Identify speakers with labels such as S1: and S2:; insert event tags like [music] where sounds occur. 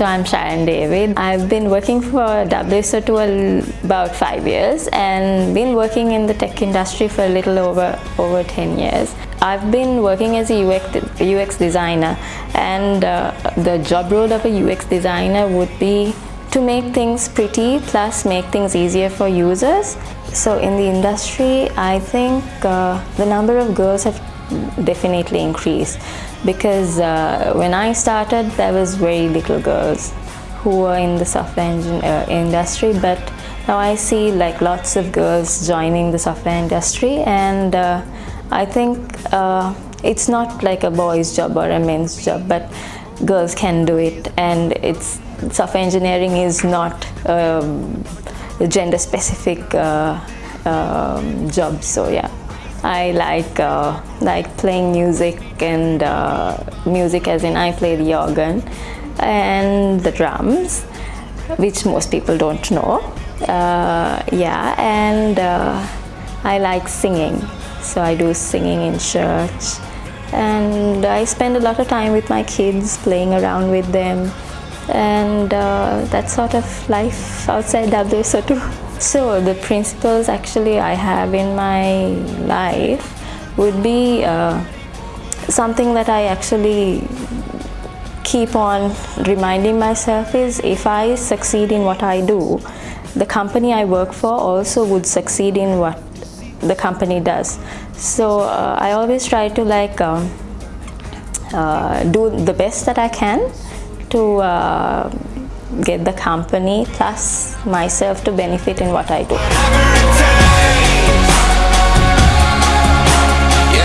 S1: So I'm Sharon David. I've been working for WSO2 about five years and been working in the tech industry for a little over over 10 years. I've been working as a UX, UX designer and uh, the job role of a UX designer would be to make things pretty plus make things easier for users. So in the industry, I think uh, the number of girls have definitely increased because uh, when I started there was very little girls who were in the software engine, uh, industry. But now I see like lots of girls joining the software industry. And uh, I think uh, it's not like a boy's job or a men's job but girls can do it. And it's software engineering is not um, a gender specific uh, um, job. So yeah I like uh, like playing music and uh, music as in I play the organ and the drums which most people don't know. Uh, yeah and uh, I like singing. So I do singing in church. And I spend a lot of time with my kids playing around with them. And uh, that sort of life outside WSO2 [laughs] So the principles actually I have in my life would be uh, something that I actually keep on reminding myself is if I succeed in what I do, the company I work for also would succeed in what the company does. So uh, I always try to like um, uh, do the best that I can to uh, get the company plus myself to benefit in what I do.